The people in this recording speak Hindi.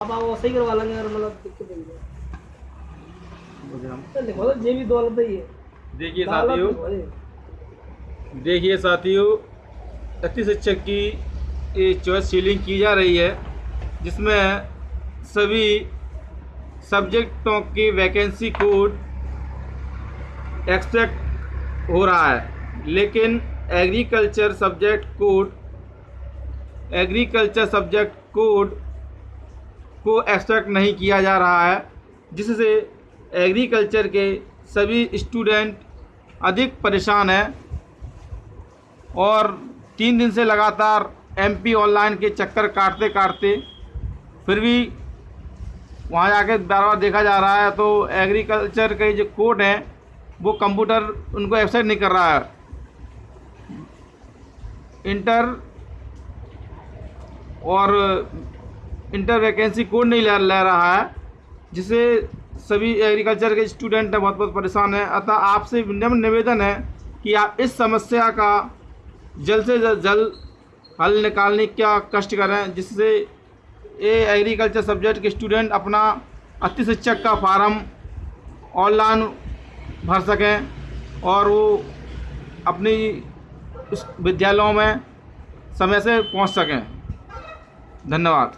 अब आप सही करवा लेंगे अगर मतलब दिक्कत नहीं है। तो लिखवा भी दौलत ही है। देखिए साथियों। देखिए साथियों अति शिक्षक की ये चॉइस सीलिंग की जा रही है जिसमें सभी सब्जेक्टों की वैकेंसी कोड एक्सपेक्ट हो रहा है लेकिन agriculture subject code agriculture subject code को एक्सपेक्ट नहीं किया जा रहा है, जिससे एग्रीकल्चर के सभी स्टूडेंट अधिक परेशान हैं। और तीन दिन से लगातार एमपी ऑनलाइन के चक्कर काटते काटते फिर भी वहाँ जाके बार बार देखा जा रहा है तो एग्रीकल्चर के जो कोड हैं, वो कंप्यूटर उनको एक्सेप्ट नहीं कर रहा है। इंटर और इंटर वैकेंसी कोड नहीं ले ले रहा है जिससे सभी एग्रीकल्चर के स्टूडेंट हैं, बहुत बहुत परेशान हैं। अतः आपसे विनम्र निवेदन है कि आप इस समस्या का जल्द से जल्द हल निकालने का कष्ट करें, जिससे ये एग्रीकल्चर सब्जेक्ट के स्टूडेंट अपना अति शिक्षक का फार्म ऑनलाइन भर सकें और वो अपनी विद्यालयों में समय से पहुँच सकें। धन्यवाद।